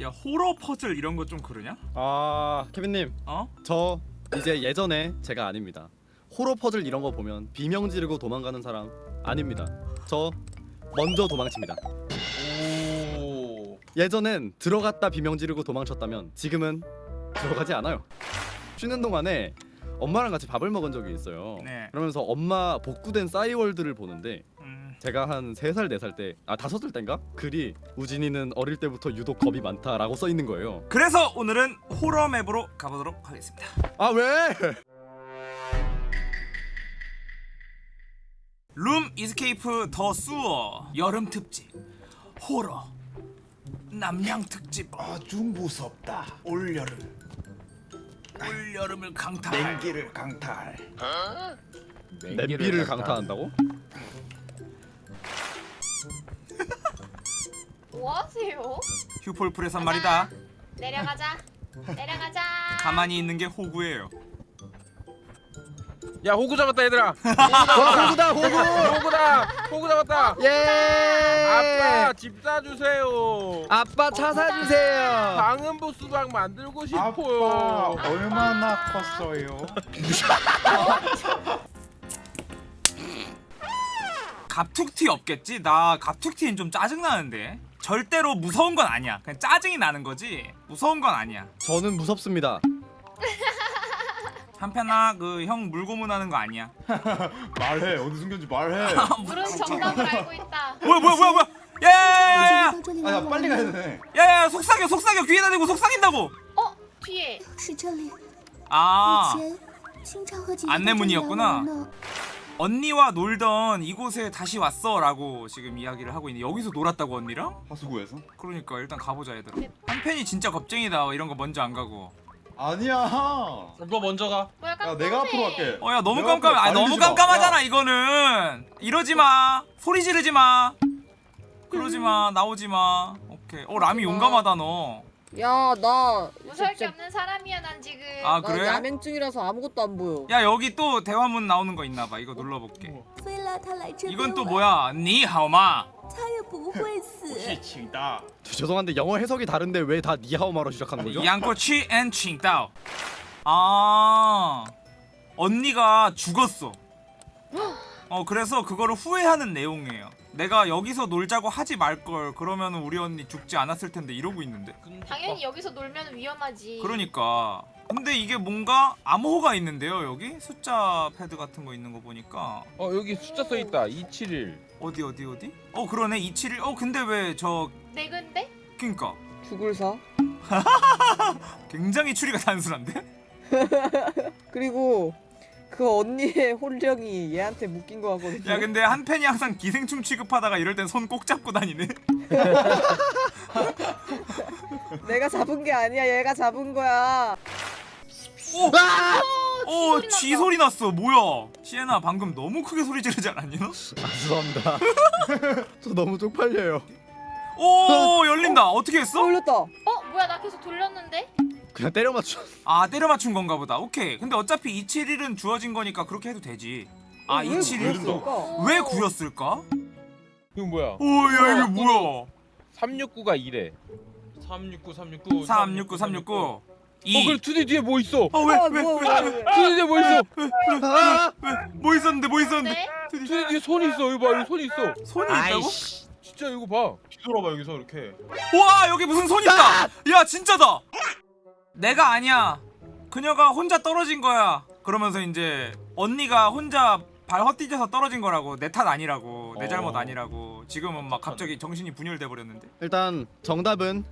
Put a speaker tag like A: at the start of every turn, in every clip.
A: 야 호러 퍼즐 이런 거 좀 그러냐?
B: 아 케빈님
A: 어?
B: 저 이제 예전에 제가 아닙니다 호러 퍼즐 이런 거 보면 비명 지르고 도망가는 사람 아닙니다 저 먼저 도망칩니다
C: 오.
B: 예전엔 들어갔다 비명 지르고 도망쳤다면 지금은 들어가지 않아요 쉬는 동안에 엄마랑 같이 밥을 먹은 적이 있어요
A: 네.
B: 그러면서 엄마 복구된 싸이월드를 보는데
A: 음.
B: 제가 한 3살 4살 때 아 5살 때인가? 글이 우진이는 어릴 때부터 유독 겁이 많다라고 써 있는 거예요
A: 그래서 오늘은 horror map으로 가보도록 하겠습니다.
B: 아 왜?
A: Room Escape The Sewer 여름 특집 호러 남양 특집
C: 아주 무섭다. 올여름
A: 올 여름을 강타할
C: 냉기를 강탈.
B: 냄비를 강타한다고?
D: 뭐 하세요?
A: 휴폴프레선 말이다.
D: 내려가자. 내려가자.
A: 가만히 있는 게 호구예요.
E: 야 호구 잡았다 얘들아
B: 와 호구다 호구!
E: 호구다 호구 잡았다
B: 예!
E: 아빠 집 사주세요
B: 아빠 차 사주세요.
E: 방음부 수박 만들고 싶어요
C: 아빠 얼마나 컸어요?
A: 갑툭튀 없겠지? 나 갑툭튀는 좀 짜증 나는데. 절대로 무서운 건 아니야. 그냥 짜증이 나는 거지. 무서운 건 아니야.
B: 저는 무섭습니다.
A: 한편아 그 형 물고문하는 거 아니야.
C: 말해. 어디 숨겼지 말해.
D: 아, 물은 정답을 알고 있다.
A: 뭐야 뭐야 뭐야 뭐야. 야야야야
C: 아, 빨리 가야 되네.
A: 야야 속삭여 속삭여. 귀에다 대고 속삭인다고.
D: 어? 뒤에.
A: 아. 안내문이었구나? 언니와 놀던 이곳에 다시 왔어 라고 지금 이야기를 하고 있는데 여기서 놀았다고 언니랑?
C: 하수구에서?
A: 그러니까 일단 가보자 얘들아. 네. 한편이 진짜 겁쟁이다 이런 거 먼저 안 가고.
C: 아니야.
E: 이거 먼저
D: 가야 뭐
C: 내가 앞으로 갈게.
A: 어 야 너무 깜깜해. 아 너무 깜깜하잖아 이거는. 이러지마. 소리 지르지마. 그러지마. 나오지마. 오케이. 어 라미 그러니까. 용감하다 너.
F: 야, 나
D: 무서울 게
F: 진짜
D: 없는 사람이야 난 지금.
A: 아
F: 나
A: 그래?
F: 야맹증이라서 아무것도 안 보여.
A: 야 여기 또 대화문 나오는 거 있나 봐. 이거 눌러볼게.
G: 非了他来这边
A: 이건 또
G: 玩
A: 뭐야? 니하오마.
G: 他也不会死。
C: 请다
B: 저, 죄송한데 영어 해석이 다른데 왜 다 니하오마로 시작하는 거죠?
A: 양꼬치 앤 칭따오. 아 언니가 죽었어. 어 그래서 그거를 후회하는 내용이에요. 내가 여기서 놀자고 하지 말 걸. 그러면 우리 언니 죽지 않았을 텐데 이러고 있는데.
D: 당연히 여기서 놀면 위험하지.
A: 그러니까. 근데 이게 뭔가 암호가 있는데요 여기 숫자 패드 같은 거 있는 거 보니까
E: 어 여기 숫자 써있다 271
A: 어디 어디 어디? 어 그러네 271. 어 근데
D: 왜저네 근데?
A: 그니까
F: 죽을 사.
A: 굉장히 추리가 단순한데?
F: 그리고 그 언니의 혼령이 얘한테 묶인 거 같거든요.
A: 야 근데 한 팬이 항상 기생충 취급하다가 이럴 땐 손 꼭 잡고 다니네.
F: 내가 잡은 게 아니야. 얘가 잡은 거야.
A: 오! 오,
D: 소리
A: 쥐. 소리 났어. 뭐야? 시에나 방금 너무 크게 소리 지르지 않았니 너?
B: 아, 죄송합니다. 저 너무 쪽팔려요.
A: 오, 열린다. 어 떻게 했어?
F: 돌렸다.
D: 어 뭐야 나 계속 돌렸는데?
B: 그냥 때려 맞춰.
A: 아, 때려 맞춘 건가 보다. 오케이. 근데 어차피 271은 주어진 거니까 그렇게 해도 되지. 아,
F: 왜
A: 271?
F: 구했을까?
A: 왜 구였을까?
E: 이건 뭐야
A: 오, 야, 이게 뭐야?
E: 369가 2래
C: 369 369
A: 369
E: 369어
A: 2.
E: 그래 투디 뒤에 뭐 있어
A: 어, 왜?
F: 아,
A: 왜?
F: 뭐야,
A: 왜?
F: 왜, 왜.
E: 투디 뒤에 뭐 있어
B: 아!
A: 뭐 있었는데? 뭐 있었는데?
D: 네?
E: 투디 뒤에 손이 있어 이거 봐 여기 손이 있어
A: 손이 있다고?
E: 진짜 이거 봐
C: 뒤돌아봐 여기서 이렇게.
A: 와 여기 무슨 손 있다 야 진짜다 내가 아니야 그녀가 혼자 떨어진 거야 그러면서 이제 언니가 혼자 발 헛디뎌서 떨어진 거라고 내 탓 아니라고 내 잘못
C: 어.
A: 아니라고 지금은 막 갑자기 정신이 분열돼 버렸는데
B: 일단 정답은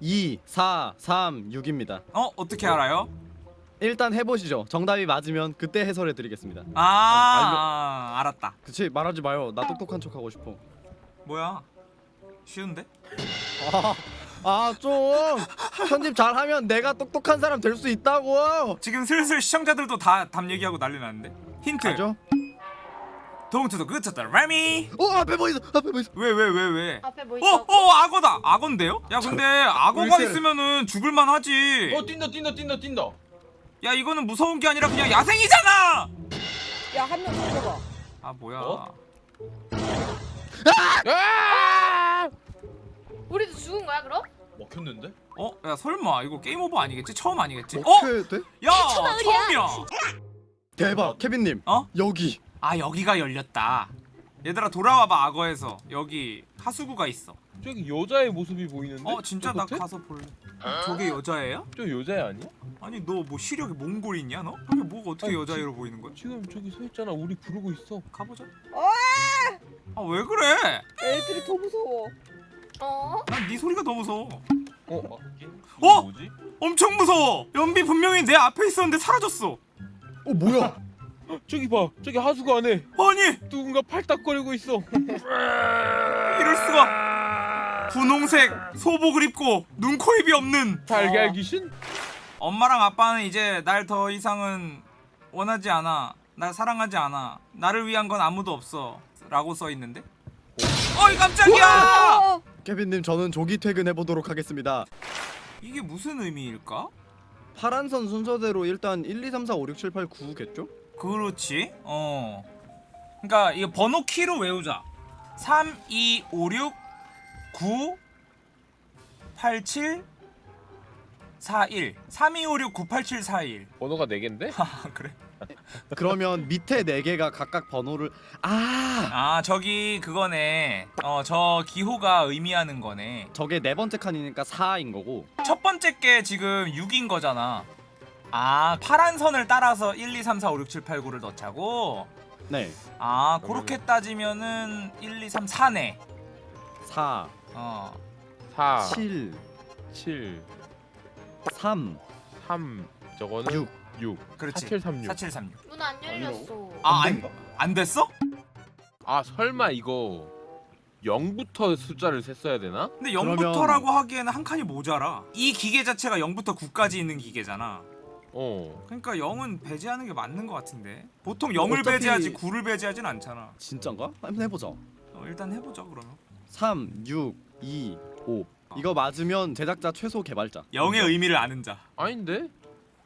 B: 2, 4, 3, 6입니다.
A: 어 어떻게 알아요
B: 일단 해보시죠. 정답이 맞으면 그때 해설해 드리겠습니다.
A: 아, 아 알았다
B: 그치 말하지 마요. 나 똑똑한 척 하고 싶어.
A: 뭐야 쉬운데
B: 아 좀 편집 잘하면 내가 똑똑한 사람 될 수 있다고.
A: 지금 슬슬 시청자들도 다 답 얘기하고 난리 났는데 힌트
B: 맞죠?
A: 동투도 그쳤다 라미
B: 어 앞에 뭐 있어? 앞에 뭐 있어?
A: 왜 왜 왜왜
D: 앞에 뭐
A: 어,
D: 있어?
A: 어, 악어다. 악어인데요? 야, 근데 악어가. 있으면은 죽을만 하지.
C: 어 뛴다 뛴다 뛴다 뛴다.
A: 야, 이거는 무서운 게 아니라 그냥 야생이잖아.
F: 야, 한 명 죽여봐.
A: 아, 뭐야?
C: 어?
E: 아!
D: 우리도 죽은 거야 그럼?
C: 먹혔 먹혔는데?
A: 어? 야 설마 이거 게임 오버 아니겠지? 처음 아니겠지? 어?
B: 돼?
A: 야 처음이야
B: 대박 케빈님
A: 어?
B: 여기
A: 아 여기가 열렸다 얘들아 돌아와봐 악어에서 여기 하수구가 있어
E: 저기 여자의 모습이 보이는데?
A: 어 진짜 나? 가서 볼래 저게 여자애야?
E: 저 여자애 아니야?
A: 아니 너 뭐 시력이 몽골 있냐 너? 저게 뭐가 어떻게
E: 아니,
A: 여자애로 보이는 거야?
E: 지금 저기 서 있잖아. 우리 부르고 있어.
A: 가보자
F: 어!
A: 아왜 그래?
F: 애들이 더 무서워.
D: 어?
A: 난 네 소리가 더 무서워
E: 어?
A: 어?
C: 뭐지?
A: 엄청 무서워 연비 분명히 내 앞에 있었는데 사라졌어
B: 어 뭐야
E: 저기 봐. 저기 하수구 안에
A: 아니
E: 누군가 팔딱거리고 있어.
A: 이럴 수가 분홍색 소복을 입고 눈, 코, 입이 없는
E: 달걀 귀신?
A: 엄마랑 아빠는 이제 날 더 이상은 원하지 않아 날 사랑하지 않아 나를 위한 건 아무도 없어 라고 써있는데 어이 깜짝이야
F: 어!
B: 케빈님 저는 조기 퇴근해 보도록 하겠습니다
A: 이게 무슨 의미일까?
B: 파란 선 순서대로 일단 1, 2, 3, 4, 5, 6, 7, 8, 9겠죠?
A: 그렇지 어 그러니까 이거 번호 키로 외우자 3, 2, 5, 6, 9 8, 7 4, 1 3, 2, 5, 6, 9, 8, 7, 4, 1
E: 번호가 4개인데?
A: 아 그래?
B: 그러면 밑에 4개가 각각 번호를 아!
A: 아 저기 그거네. 어 저 기호가 의미하는 거네.
B: 저게 네 번째 칸이니까 4인 거고.
A: 첫 번째 게 지금 6인 거잖아. 아 파란 선을 따라서 1, 2, 3, 4, 5, 6, 7, 8, 9를 넣자고?
B: 네.
A: 아 그렇게 따지면은 1, 2, 3, 4네.
B: 4,
A: 어.
E: 4,
B: 7,
E: 7,
B: 3,
E: 3. 저거는
B: 6
E: 6.
A: 그렇지
E: 4736.
A: 4736
D: 문 안 열렸어.
A: 아, 안, 안 됐어?
E: 아 설마 이거 0부터 숫자를 셌어야 되나?
A: 근데
B: 그러면-
A: 0부터라고 하기에는 한 칸이 모자라. 이 기계 자체가 0부터 9까지 있는 기계잖아.
E: 어.
A: 그러니까 0은 배제하는 게 맞는 것 같은데. 보통 0을
B: 어차피-
A: 배제하지 9를 배제하진 않잖아.
B: 진짠가? 한번 해보자
A: 어, 일단 해보자 그러면.
B: 3, 6, 2, 5 이거 맞으면 제작자 최소 개발자
A: 0의 의미를 아는 자.
E: 아닌데?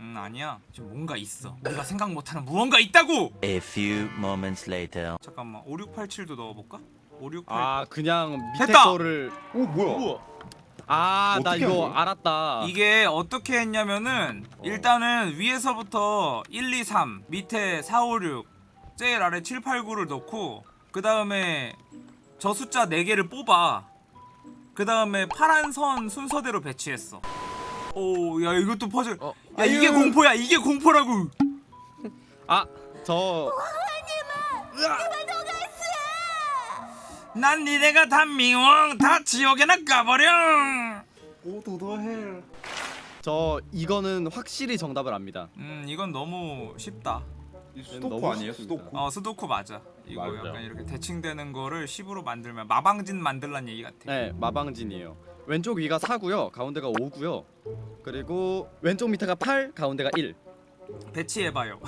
A: 음 아니야. 지금 뭔가 있어. 우리가 생각 못하는 무언가 있다고.
H: A few moments later.
A: 잠깐만 5687도 넣어볼까? 5687.
B: 아 그냥 밑에
A: 됐다!
B: 거를
C: 오 뭐야?
B: 아나 이거
C: 한 거야?
B: 알았다
A: 이게 어떻게 했냐면은 일단은 위에서부터 1, 2, 3 밑에 4, 5, 6 제일 아래 7, 8, 9를 넣고 그 다음에 저 숫자 4개를 뽑아 그 다음에 파란 선 순서대로 배치했어 오야 이것도 퍼즐.
E: 어.
A: 야 이게 공포야 이게 공포라고.
B: 아저.
A: 난 니네가 다 미워. 다 지옥에나 가버려.
B: 저 이거는 확실히 정답을 압니다.
A: 음 이건 너무 쉽다.
C: 수도코 아니에요? 수도코?
A: 어 스도쿠 맞아. 이거
E: 맞아.
A: 약간 이렇게 대칭되는 거를 10으로 만들면 마방진 만들란 얘기 같아.
B: 네 마방진이에요 왼쪽 위가 4고요. 가운데가 5고요. 그리고 왼쪽 밑에가 8 가운데가 1
A: 배치해봐요.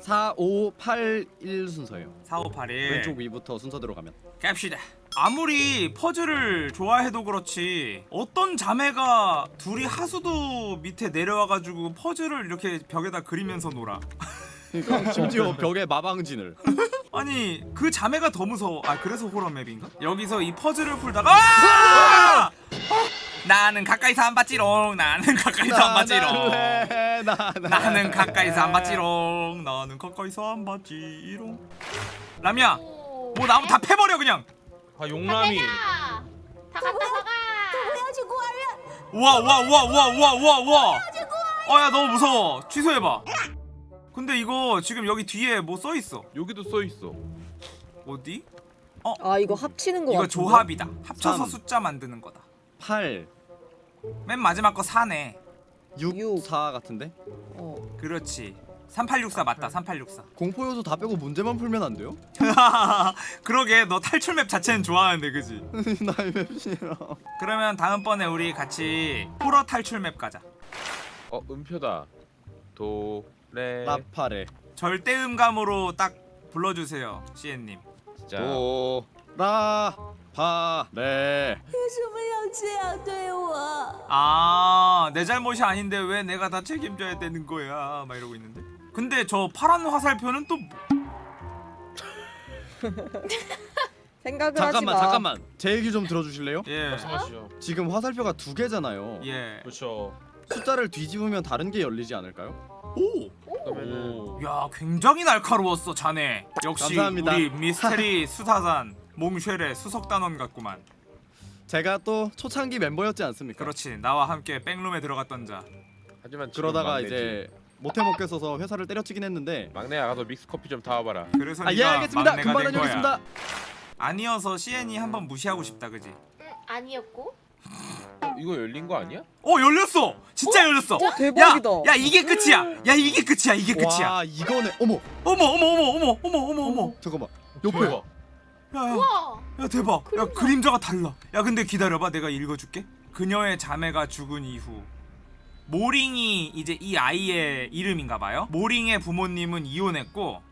B: 4, 5, 8, 1 순서예요.
A: 4, 5, 8, 1
B: 왼쪽 위부터 순서대로 가면.
A: 갑시다. 아무리 퍼즐을 좋아해도 그렇지 어떤 자매가 둘이 하수도 밑에 내려와가지고 퍼즐을 이렇게 벽에다 그리면서 놀아?
B: 그러니까 심지어 벽에 마방진을.
A: 아니 그 자매가 더 무서워. 아 그래서 호러맵인가? 여기서 이 퍼즐을 풀다가 아! 나는 가까이서 안 봤지롱. 나는 가까이서 안 봤지롱.
B: 나는
A: 가까이서 안 봤지롱. 나는 가까이서 안 봤지롱. 라미야 뭐 나무 다 패버려 그냥.
C: 아 용남이.
D: 다 갖다
G: 먹어
A: 우와 우와 우와 우와 우와 우와 우와. 어야 아, 너무 무서워. 취소해봐. 근데 이거 지금 여기 뒤에 뭐 써있어?
E: 여기도 써있어.
A: 어디? 어?
F: 아 이거 합치는 거
A: 이거
F: 같은데?
A: 조합이다. 합쳐서
B: 3,
A: 숫자 만드는 거다.
B: 8
A: 맨 마지막 거 4네
B: 6,
F: 육.
B: 4 같은데?
F: 어.
A: 그렇지 3864 맞다 3864
B: 공포 요소 다 빼고 문제만 풀면 안 돼요?
A: 그러게 너 탈출 맵 자체는 좋아하는데 그지?
B: 나이 맵 싫어
A: 그러면 다음번에 우리 같이 호러 탈출 맵 가자
E: 어 음표다. 도, 레.
B: 라파레
A: 절대 음감으로 딱 불러주세요 시엔님
E: 진짜.
B: 도, 라, 파.
G: 네. 왜 죄야 돼요?
A: 아, 내 잘못이 아닌데 왜 내가 다 책임져야 되는 거야? 막 이러고 있는데. 근데 저 파란 화살표는 또 뭐-
F: 생각을
B: 잠깐만
F: 하지 마.
B: 잠깐만 제 얘기 좀 들어주실래요?
A: 예.
C: 말씀하시죠.
B: 지금 화살표가 두 개잖아요.
A: 예.
C: 그렇죠.
B: 숫자를 뒤집으면 다른 게 열리지 않을까요?
A: 오.
E: 그다음에는
A: 야 굉장히 날카로웠어 자네. 역시
B: 감사합니다.
A: 우리 미스테리 수사단. 몽쉘의 수석 단원 같구만.
B: 제가 또 초창기 멤버였지 않습니까?
A: 그렇지. 나와 함께 백룸에 들어갔던 자.
E: 하지만
B: 그러다가
E: 막내지.
B: 이제 못해 먹겠어서 회사를 때려치긴 했는데
E: 막내야 가서 믹스 커피 좀 타와봐라.
A: 그래서
B: 아예
A: 네가
B: 알겠습니다.
A: 막내가
B: 금방
A: 된 거야.
B: 다녀오겠습니다.
A: 아니어서 CN이 한번 무시하고 싶다, 그지?
D: 응, 아니었고.
E: 이거 열린 거 아니야?
A: 어, 열렸어. 진짜 열렸어.
F: 어, 대박이다.
A: 야, 야, 이게 끝이야. 야, 이게 끝이야. 이게 끝이야.
B: 와 이거네. 어머
A: 어머, 어머, 어머, 어머, 어머, 어머, 어머.
B: 잠깐만.
C: 옆에.
A: 야, 야.
D: 우와.
A: 야 대박. 야
D: 그림자.
A: 그림자가 달라. 야 근데 기다려봐. 내가 읽어줄게. 그녀의 자매가 죽은 이후. 모링이 이제 이 아이의 이름인가봐요. 모링의 부모님은 이혼했고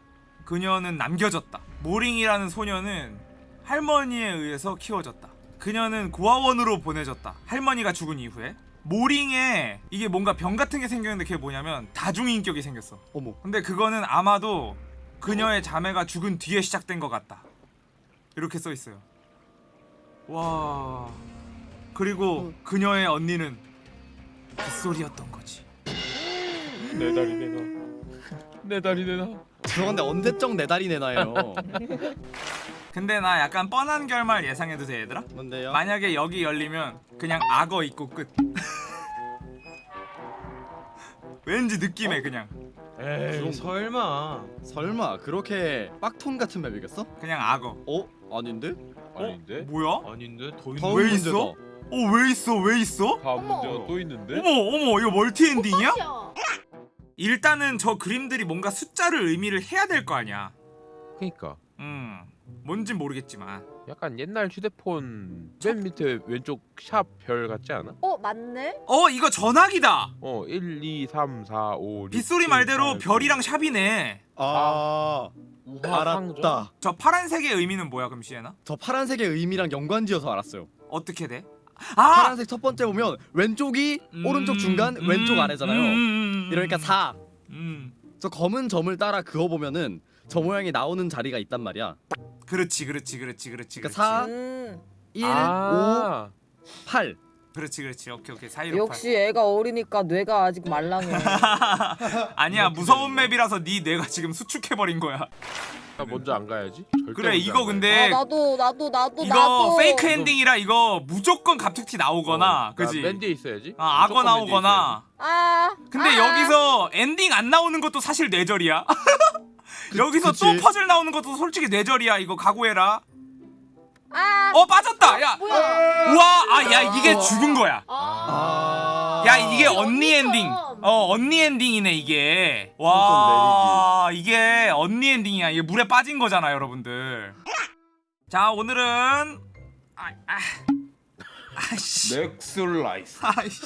A: 그녀는 남겨졌다. 모링이라는 소녀는 할머니에 의해서 키워졌다. 그녀는 고아원으로 보내졌다. 할머니가 죽은 이후에. 모링에 이게 뭔가 병 같은 게 생겼는데 그게 뭐냐면 다중인격이 생겼어.
B: 어머.
A: 근데 그거는 아마도 그녀의 자매가 죽은 뒤에 시작된 것 같다. 이렇게 써 있어요. 와. 그리고 그녀의 언니는 빗소리였던 거지.
E: 내 다리 내놔. 내 다리 내놔.
B: 죄송한데 언제적 내 다리 내놔요.
A: 근데 나 약간 뻔한 결말 예상해도 돼 얘들아?
B: 뭔데요?
A: 만약에 여기 열리면 그냥 악어 있고 끝. 왠지 느낌에 그냥
C: 에이 설마.
B: 설마 그렇게 빡톤 같은 맵이겠어?
A: 그냥 악어.
B: 어? 아닌데?
E: 아닌데?
A: 뭐야?
C: 아닌데 더 있는.
A: 왜. 있어? 어 왜 있어 왜 있어?
E: 다음
D: 어머.
E: 문제가 또 있는데?
A: 어머 어머 이거 멀티 엔딩이야?
D: 꽃이야.
A: 일단은 저 그림들이 뭔가 숫자를 의미를 해야 될 거 아니야.
E: 그니까
A: 음, 뭔진 모르겠지만.
E: 약간 옛날 휴대폰 맨 밑에 왼쪽 샵 별 같지 않아?
F: 어 맞네.
A: 어, 이거 전화기다.
E: 어 1, 2, 3, 4, 5, 6,
A: 빗소리
E: 7,
A: 말대로
E: 8,
A: 별이랑 샵이네.
B: 아,
E: 상점?
B: 알았다.
A: 저 파란색의 의미는 뭐야, 그럼 시에나?
B: 저 파란색의 의미랑 연관지어서 알았어요.
A: 어떻게 돼? 아,
B: 파란색 첫 번째 보면 왼쪽이
A: 음,
B: 오른쪽 중간,
A: 음,
B: 왼쪽 아래잖아요.
A: 음, 음, 음,
B: 이러니까 4.
A: 음,
B: 저 검은 점을 따라 그어 보면은 저 모양이 나오는 자리가 있단 말이야.
A: 그렇지, 그렇지, 그렇지, 그렇지, 그렇지.
B: 그러니까 사-
F: 음.
B: 1,
E: 아
B: 5, 8.
A: 그렇지, 그렇지. 오케이, 오케이. 사이로
F: 역시 애가 어리니까 뇌가 아직 말랑해.
A: 아니야, 무서운 맵이라서 네 뇌가 지금 수축해 버린 거야.
E: 나 먼저 안 가야지 절대
A: 그래, 이거
E: 안
A: 근데
F: 아 나도 나도 나도
A: 이거
F: 나도.
A: fake 엔딩이라 이거 무조건 갑툭튀. 나오거나,
E: 어,
A: 그지?
E: 나 맨 뒤에 있어야지
A: 아, 악어 나오거나.
F: 아.
A: 근데
F: 아.
A: 여기서 엔딩 안 나오는 것도 사실 뇌절이야. 여기서
B: 그치.
A: 또 퍼즐 나오는 것도 솔직히 뇌절이야. 이거 각오해라.
F: 아.
A: 어 빠졌다. 야.
D: 뭐야?
A: 우와. 아 야 이게 죽은 거야.
D: 아.
B: 아.
A: 야 이게
D: 언니
A: 엔딩. 어 언니 엔딩이네 이게. 와 이게 언니 엔딩이야. 이게 물에 빠진 거잖아 여러분들. 자 오늘은 아, 아. 아씨.
C: 넥슬라이스.
A: 아이씨.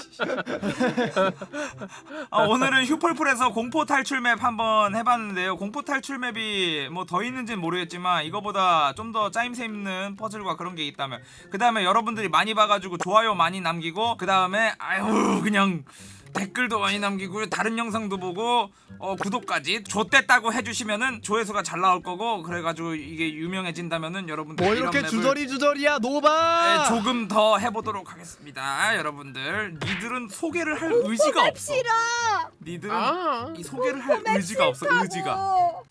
A: 아, 오늘은 휴폴풀에서 공포 탈출 맵 한번 해봤는데요. 공포 탈출 맵이 뭐 더 있는지는 모르겠지만 이거보다 좀 더 짜임새 있는 퍼즐과 그런 게 있다면 그 다음에 여러분들이 많이 봐가지고 좋아요 많이 남기고 그 다음에 아유 그냥 댓글도 많이 남기고 다른 영상도 보고 어, 구독까지 좆됐다고 해주시면은 조회수가 잘 나올 거고 그래가지고 이게 유명해진다면은 여러분들
B: 뭐 이렇게 주저리 주저리야 노바.
A: 네, 조금 더 해보도록 하겠습니다 여러분들 니들은 소개를 할 의지가 없어
F: 싫어.
A: 니들은
E: 아
A: 이 소개를 할 의지가 없어 의지가
F: 어.